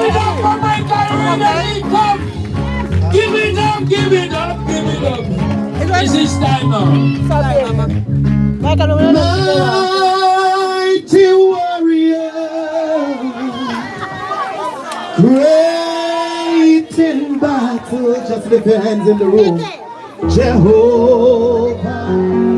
Give it up for my Carolina income. Give it up, give it up, give it up. This is time now. Mighty warrior, great in battle. Just lift your hands in the room. Jehovah.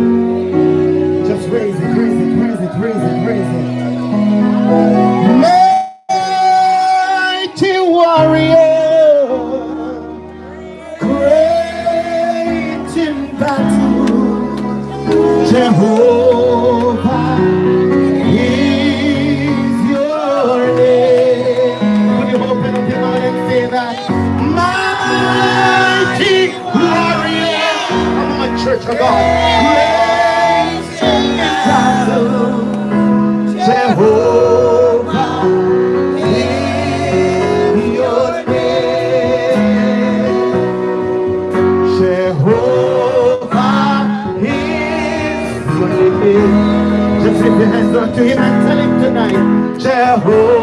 Come on. Praise the Jehovah. Just lift your hands up to Him and tell Him tonight, Jehovah.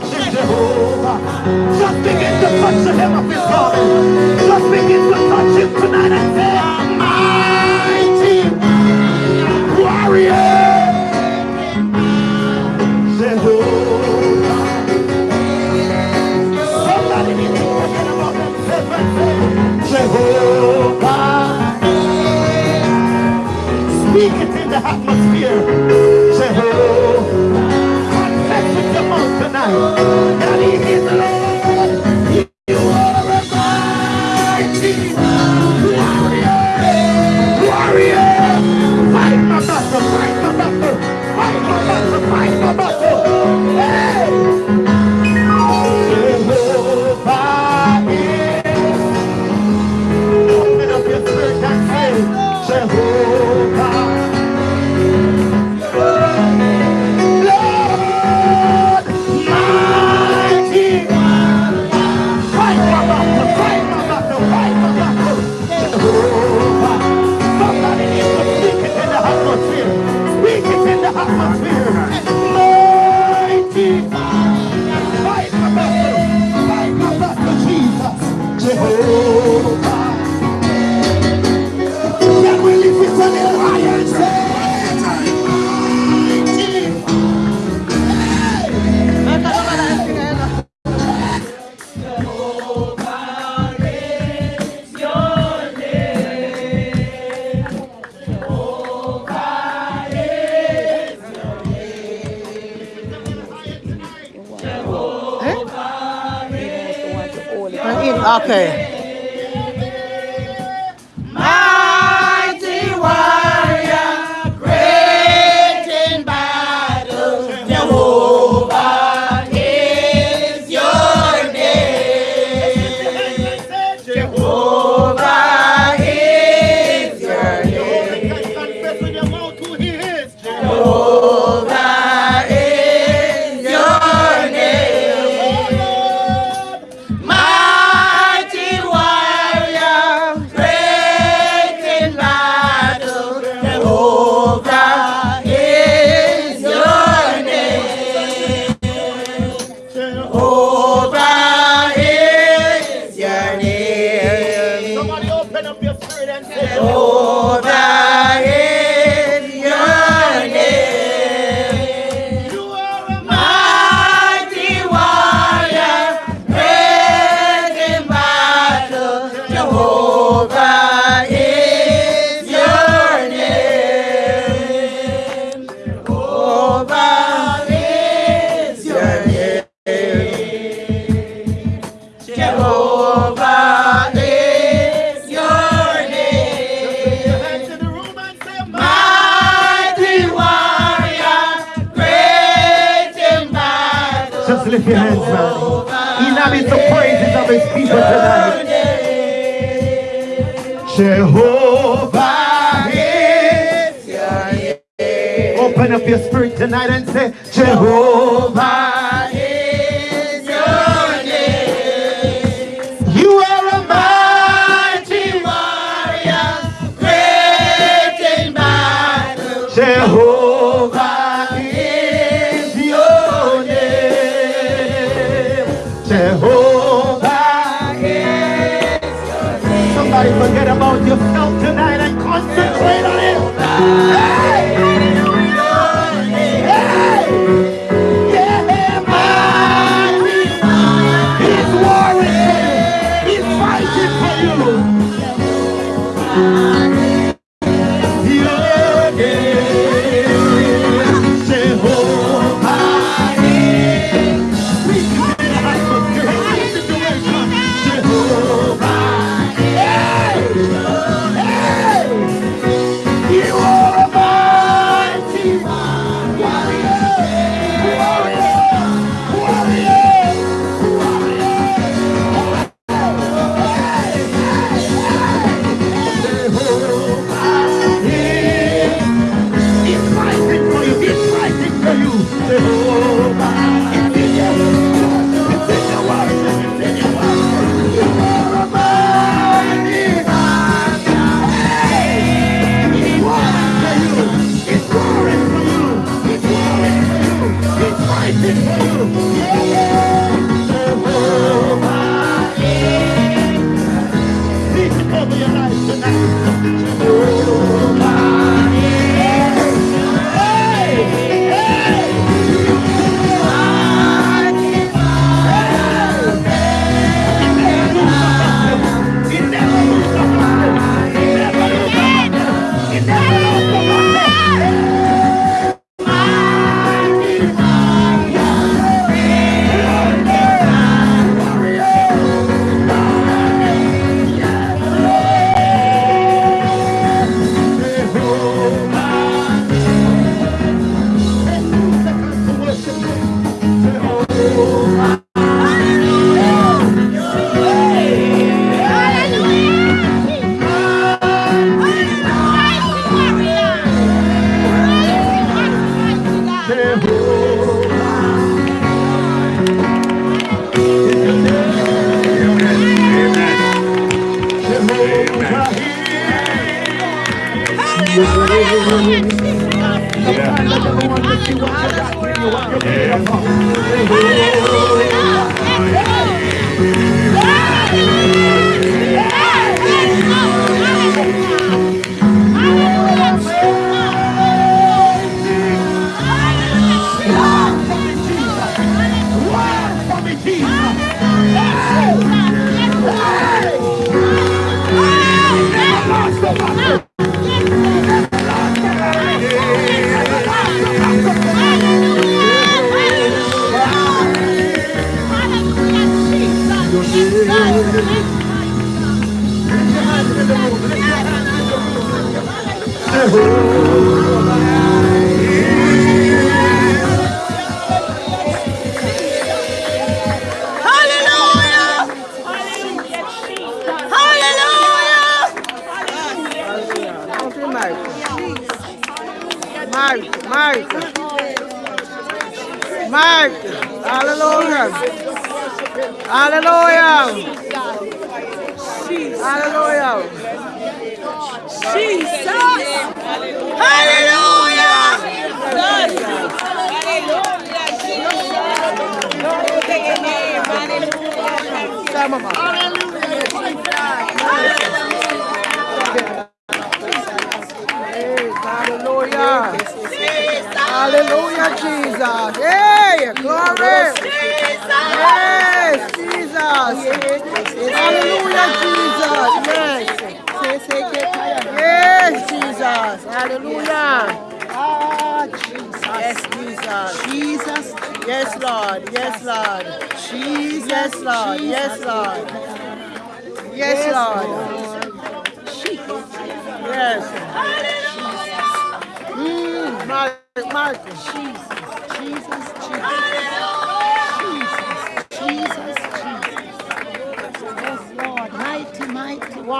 worship Jehovah. Just begin to touch the hem of his garment. Just begin to touch him tonight and say, Mighty warrior. Jehovah, speak it in the atmosphere. David, happy. Somebody forget about your yourself tonight and concentrate on it. Hey!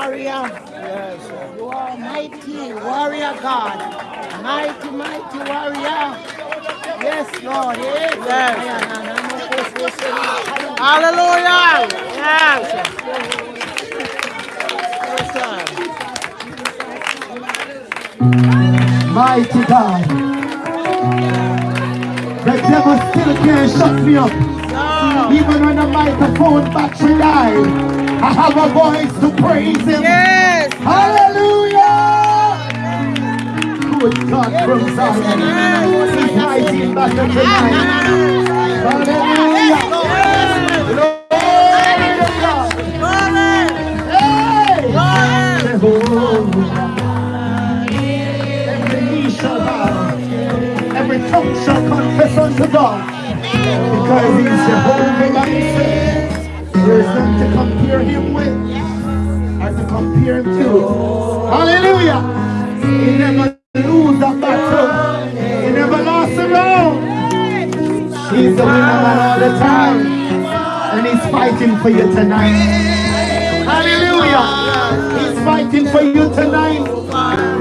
Warrior. yes. You are mighty warrior God. Mighty, mighty warrior. Yes, Lord. Yes. Hallelujah. Yes. Yes, Lord. Mighty God. The devil still can't shut me up. No. Even when the microphone battery died, I have a voice to praise him. Yes. Hallelujah! Good God from Zion. He's mighty in battle tonight. Hallelujah! Glory to God. Hey! Every knee shall bow. Every tongue shall confess unto God. Because he's Jehovah Nissi. There is none to compare him with. Or to compare him to. Hallelujah. He never lose a battle. He never lost a round. He's the winner man all the time. And he's fighting for you tonight. Hallelujah. He's fighting for you tonight.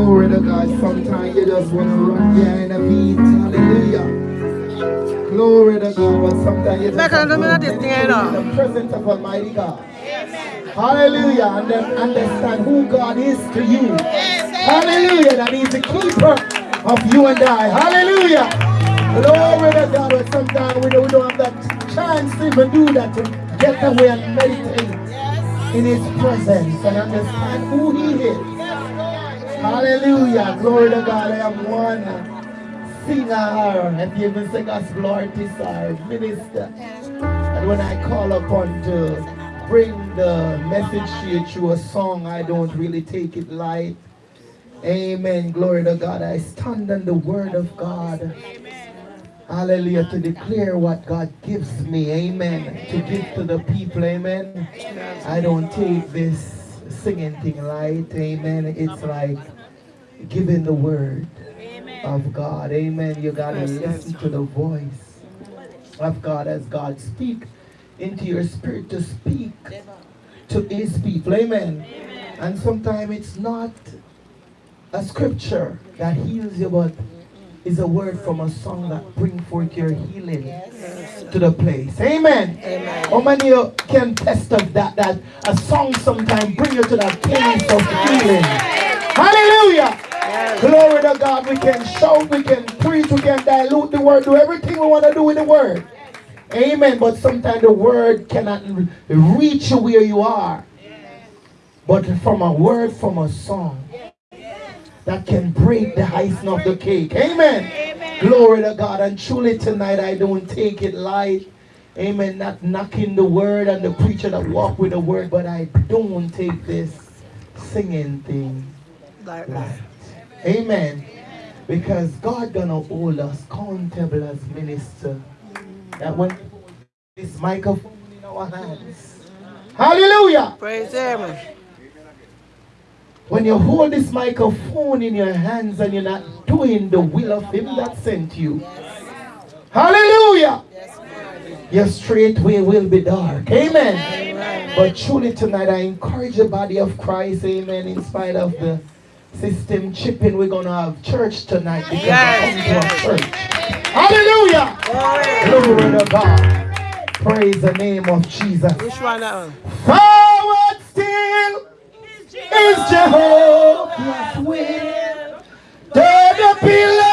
Glory to God. Sometimes you just want to run behind a beat. Hallelujah. Glory to God. But sometimes you just Back have on the to minute, this thing, you know. in the presence of Almighty God. Hallelujah. And then understand who God is to you. Hallelujah. That He's the keeper of you and I. Hallelujah. Glory to God. But sometimes we don't, we don't have that chance to even do that to get away and meditate in His presence and understand who He is. Hallelujah. Glory to God. I am one singer. If you even sing us artist or minister. And when I call upon to bring the message to you through a song, I don't really take it light. Amen. Glory to God. I stand on the word of God. Hallelujah. To declare what God gives me. Amen. To give to the people. Amen. I don't take this singing thing light. Amen. It's like giving the word of God. Amen. You got to listen to the voice of God as God speak into your spirit to speak to his people. Amen. And sometimes it's not a scripture that heals you, but is a word from a song that bring forth your healing to the place. Amen. Amen. How many of you can test of that? That a song sometimes bring you to that place of healing. Hallelujah. Glory to God. We can shout, we can preach, we can dilute the word, do everything we want to do with the word. Amen. But sometimes the word cannot reach you where you are. But from a word from a song that can break the icing of the cake. Amen. Glory to God. And truly tonight I don't take it light. Amen. Not knocking the word and the preacher that walk with the word, but I don't take this singing thing light. Amen. Because God gonna hold us accountable as minister. That when this microphone in our hands. Hallelujah. Praise Him. When you hold this microphone in your hands and you're not doing the will of Him that sent you. Hallelujah. Your straight way will be dark. Amen. But truly tonight I encourage the body of Christ. Amen. In spite of the system chipping, we're going to have church tonight because Yes, coming to church. Hallelujah. Glory to God. Praise the name of Jesus. Which one is Jehovah's will. To the pillar,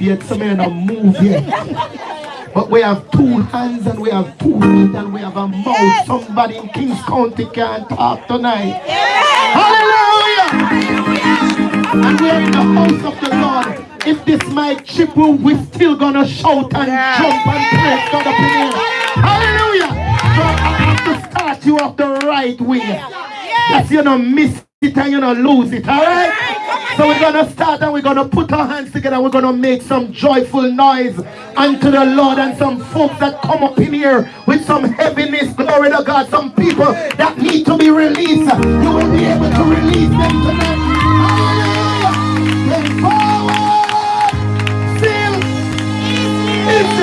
yet, so may not move yet. But we have two hands and we have two feet and we have a mouth. Somebody in Kings County can't talk tonight. Hallelujah! And we're in the house of the Lord. If this mic chip we're still gonna shout and jump and praise God up in here. Hallelujah! So I have to start you off the right way. That's you know miss it and you know lose it, alright? So we're gonna start and we're gonna put our hands together. We're gonna make some joyful noise unto the Lord and some folks that come up in here with some heaviness, glory to God, some people that need to be released. You will be able to release them tonight. Hallelujah! Forward, still, it's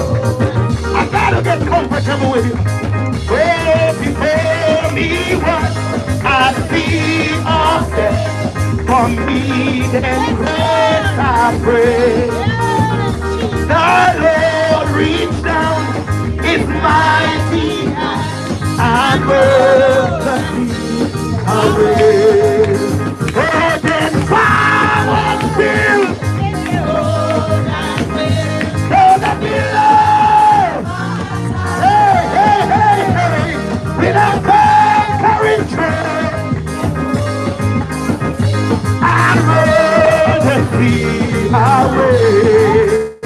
you. I gotta get comfortable with you. Well, before me was I see of death. For me and grace I pray. The Lord reached down his mighty sea away. And then power still away.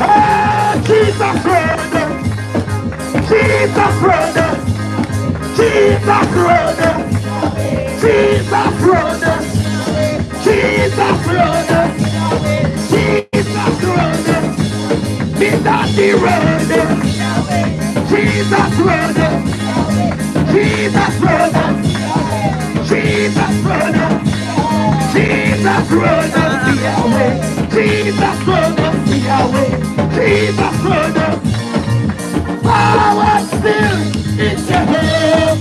Oh, Jesus brother. Jesus brother. Jesus brother. Jesus brother. Jesus brother. Jesus brother. Mr. the road. Jesus brother. Jesus brother. Jesus brother. Jesus brother. Yahweh. Jesus brother. Yahweh. Jesus brother. Power still. It's a helpless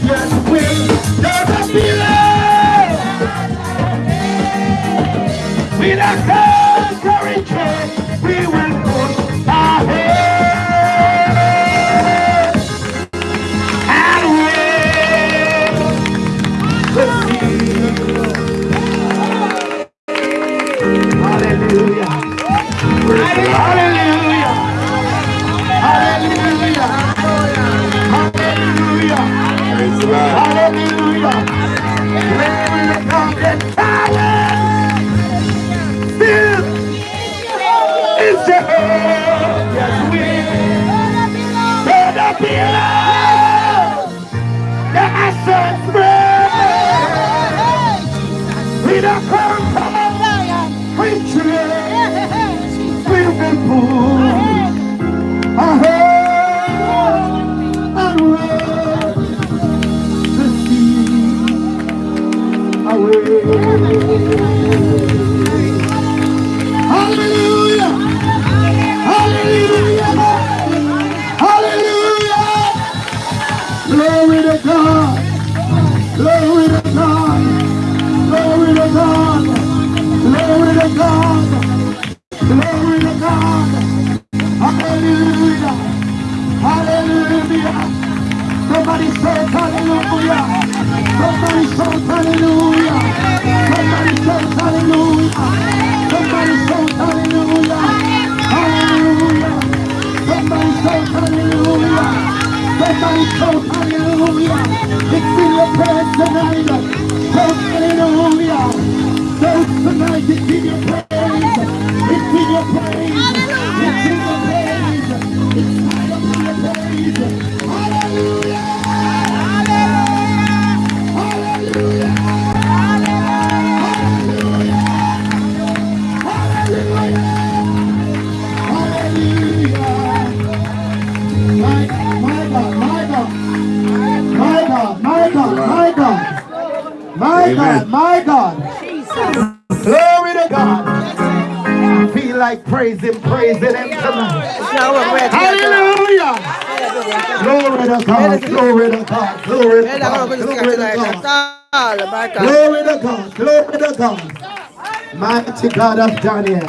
God of Daniel.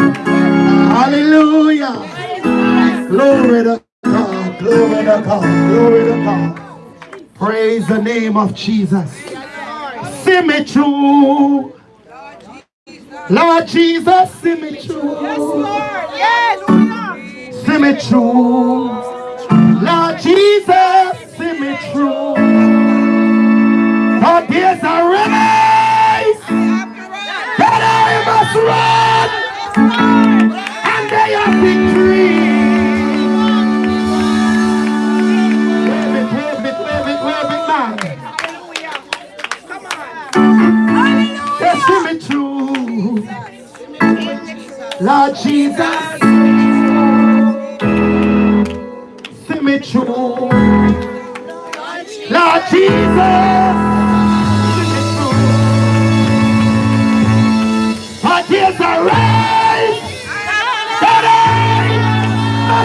Hallelujah. Glory to God. Glory to God. Glory to God. Praise the name of Jesus. See me through. Lord Jesus, see me through. Yes, Lord. Yes, Lord. See me through. day of victory. Wave now. Come on. See me through. Lord Jesus. See me through. Lord Jesus. But here's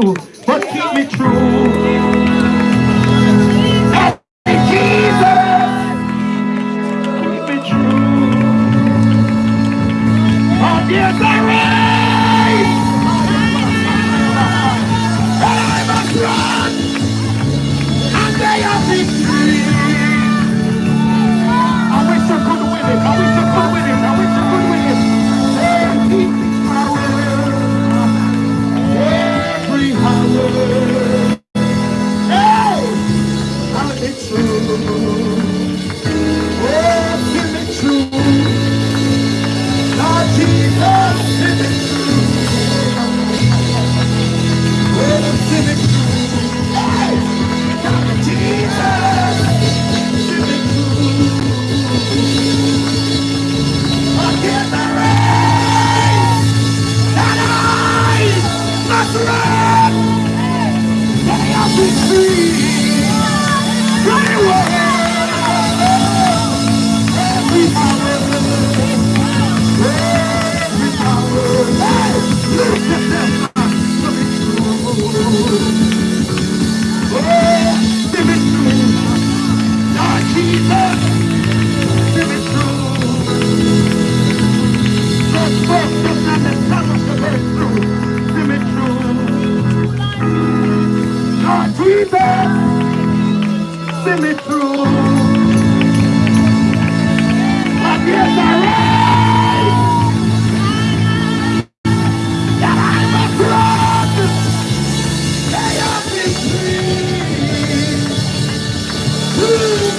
you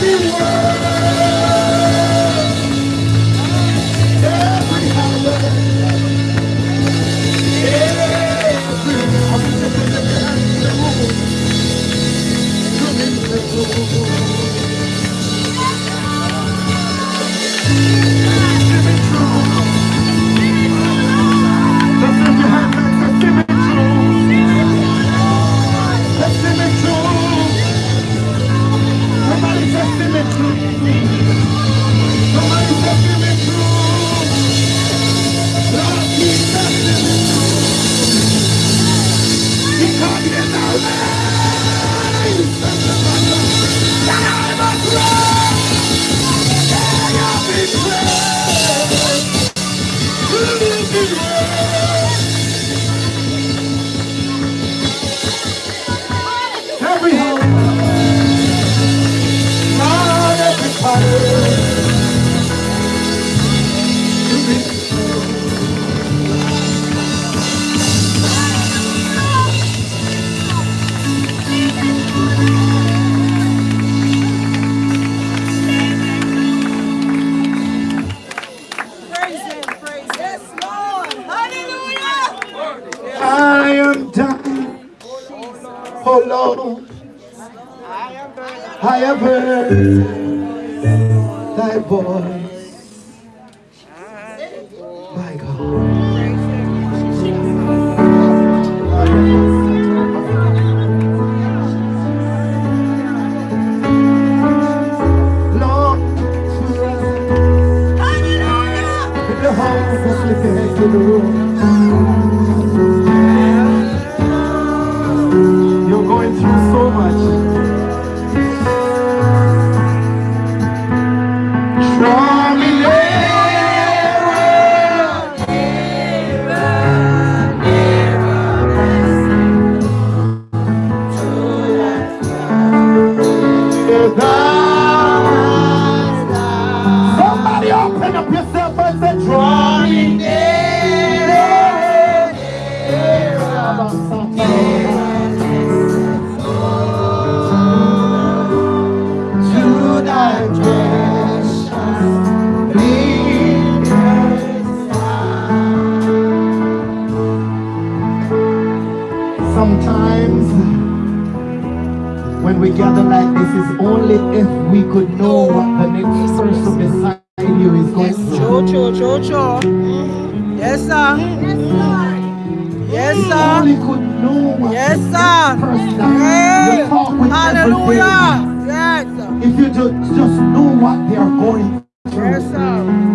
to the world. Somebody open up say, to precious. Sometimes when we gather like it's only if we could know what the next person beside you is going through. True, true, true, true. Yes, sir. Yes, We sir. only could know what Yes, the sir. next person Hey, you talk with hallelujah. Yes, sir. If you just, just know what they are going through. Yes, sir.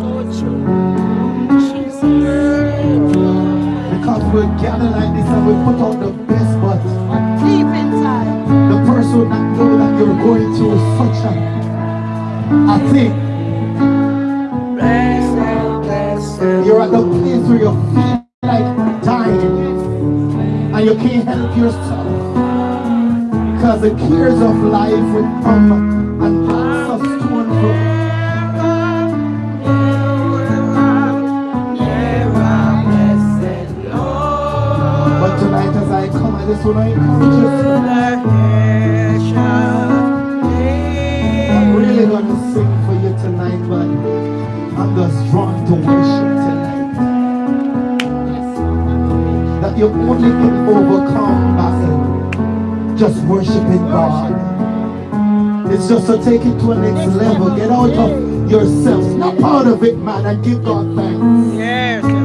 So true. Because we're gather like this and we put out the you're going through such a, a thing. You're at the place where you feel like dying and you can't help yourself. Because the cares of life will come and pass us to and fro. But tonight as I come, I just want to encourage you. You only can overcome by just worshiping God. It's just to take it to a next level. Get out of yourself. Snap out of it, man, and give God thanks. Yes.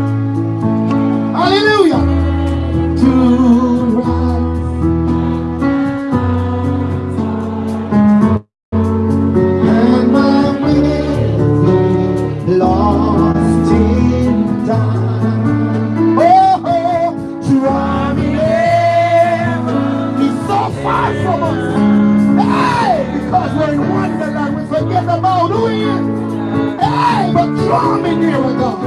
Far from us. Hey, because we're in wonderland, we forget about who he is. Hey, but draw me near, oh God.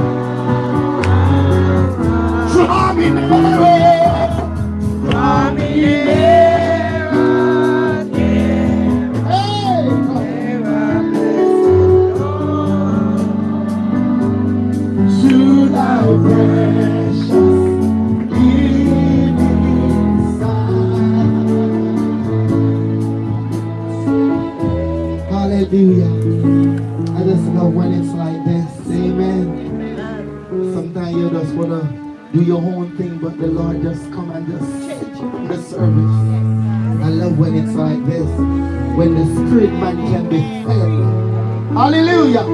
Draw me near. Draw me near. Just wanna do your own thing, but the Lord just come and just in the service. I love when it's like this, when the spirit man can be fed. Hallelujah.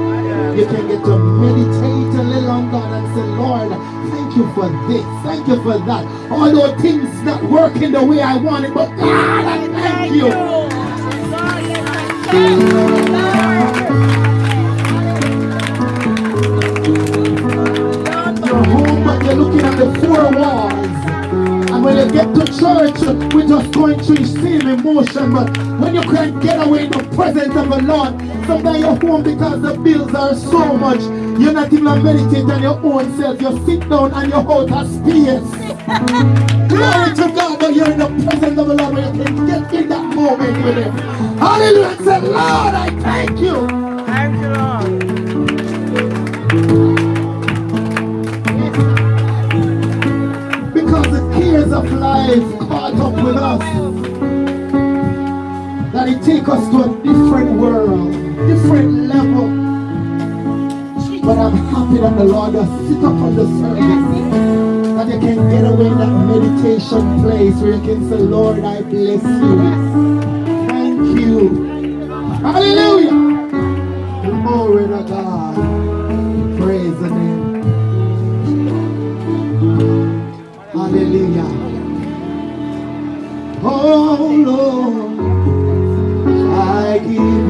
You can get to meditate a little on God and say, Lord, thank you for this, thank you for that. Although things not working the way I want it, but God, I thank you. The four walls. And when you get to church, we're just going through the same emotion. But when you can't get away in the presence of the Lord, sometimes you're home because the bills are so much. You're not even meditating on your own self. You sit down and you're out of space. Glory to God, but you're in the presence of the Lord you can get in that moment with Him. Hallelujah. Say, Lord, I thank you. Thank you, Lord. Of life caught up with us. That it take us to a different world, different level. But I'm happy that the Lord has sit up on the service. That you can get away in that meditation place where you can say, Lord, I bless you. Lord, I give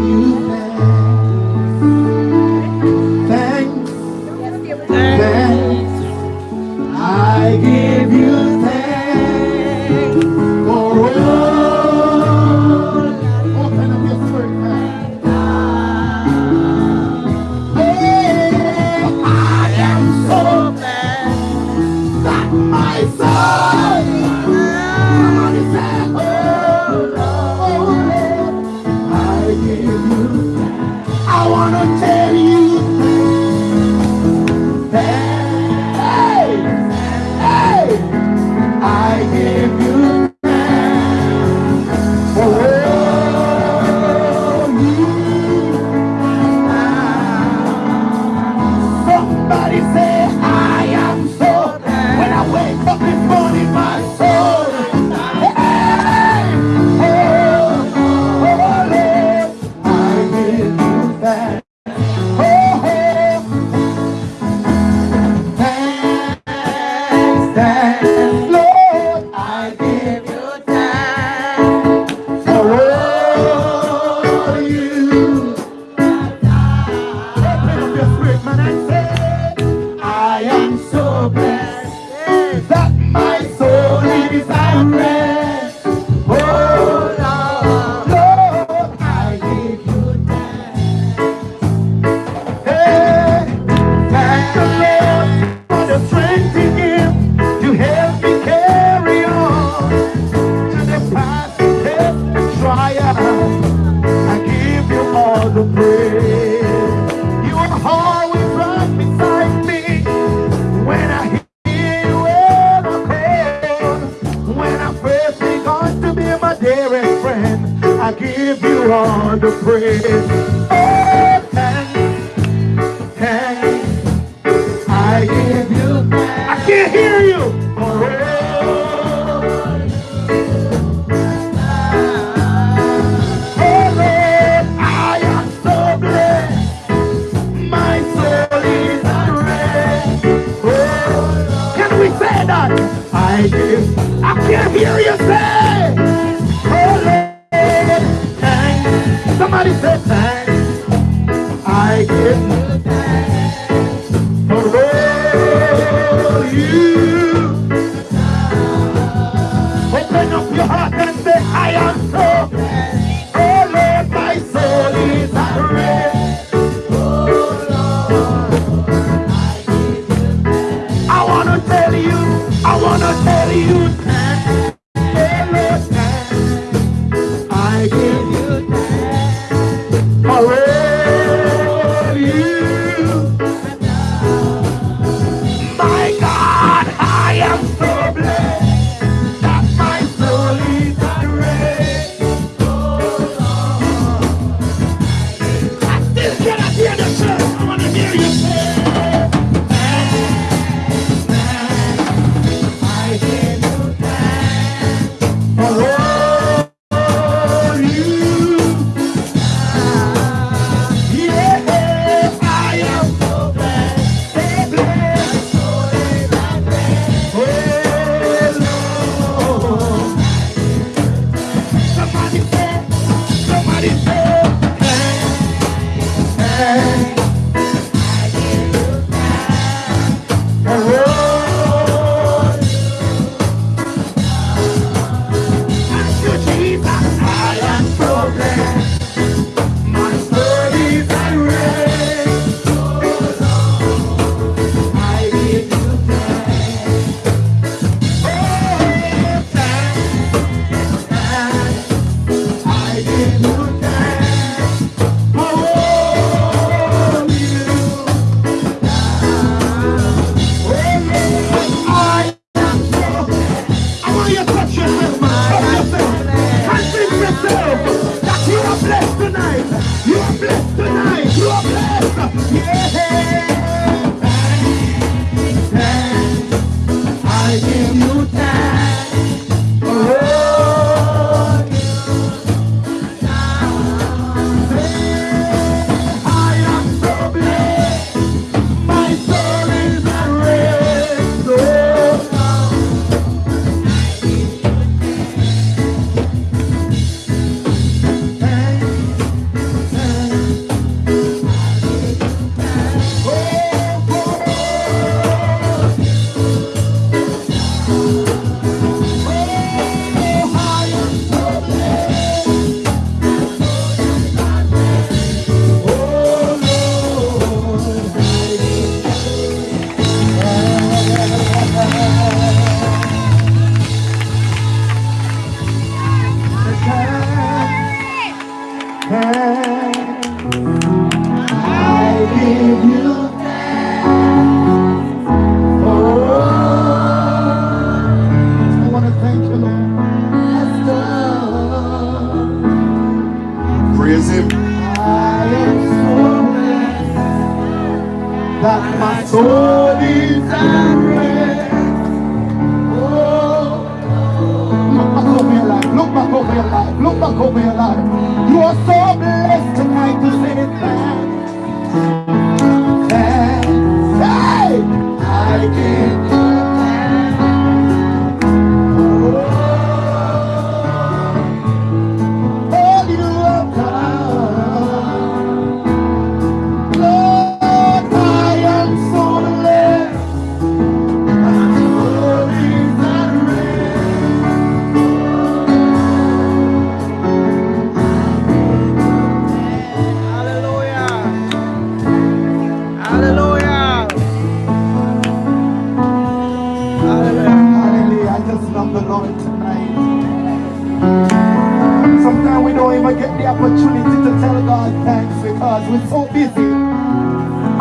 because we're so busy.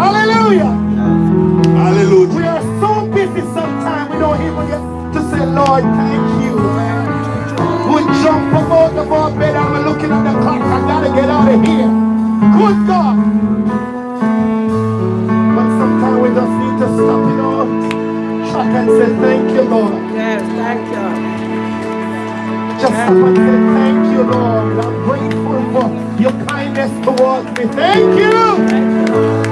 Hallelujah. Hallelujah. We are so busy sometimes we don't even get to say, Lord, thank you. We jump up out of our bed and we're looking at the clock. I gotta get out of here. Good God. But sometimes we just need to stop, you know, track and say, thank you, Lord. Yes, thank you. Just stop and say, thank you, Lord. I'm grateful for your kindness towards me. Thank you. Thank you.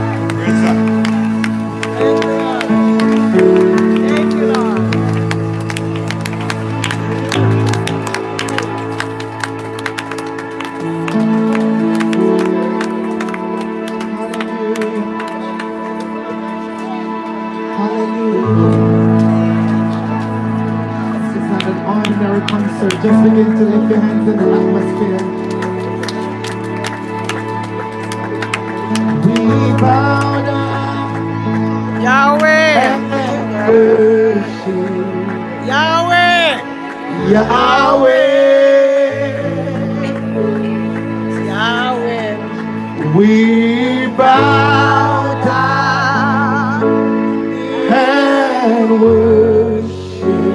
Just begin to lift your hands in the atmosphere. Yahweh. Yahweh. We bow down and worship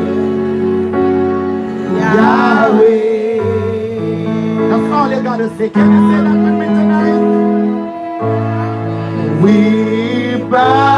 Yahweh. That's all you gotta say. Can you say that with me tonight? We bow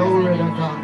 Glory to God.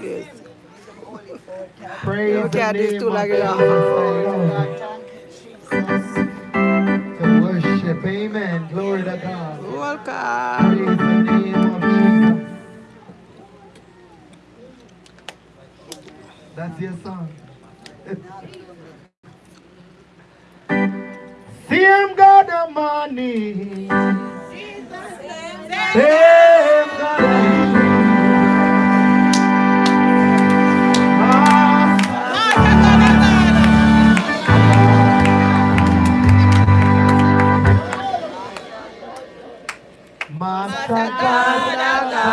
Pray Praise Look at like. To worship, amen. Glory to God. Welcome. That's your song. See him got the money. Same God. da da da da.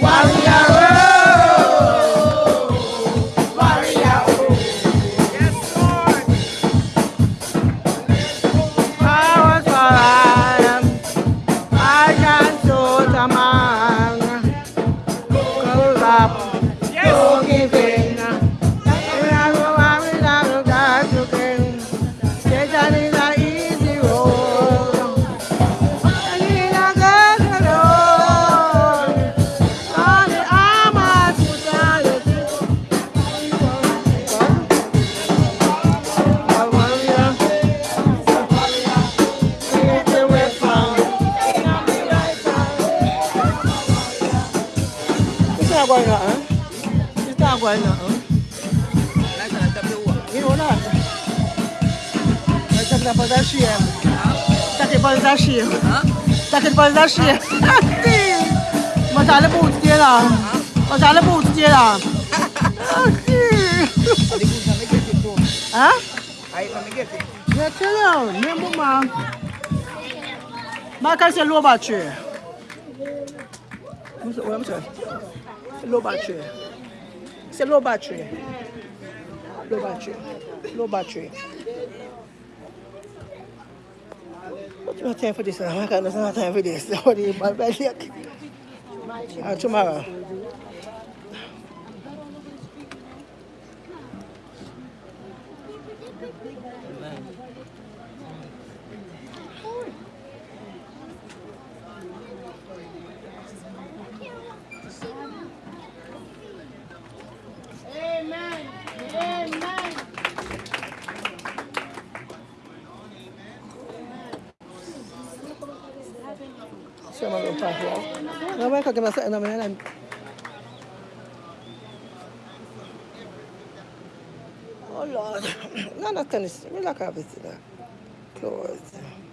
Wow. 那可把那是，我咋了不接了？我咋了不接了？啊？那这了，没不嘛？马开始萝卜去。我我没事，萝卜去，是萝卜去，萝卜去，萝卜去。Have time for this? I can't have time for this. What do you bad bad luck? Uh, tomorrow. una manera Oh Lord, none of this. Relax, everything. Close.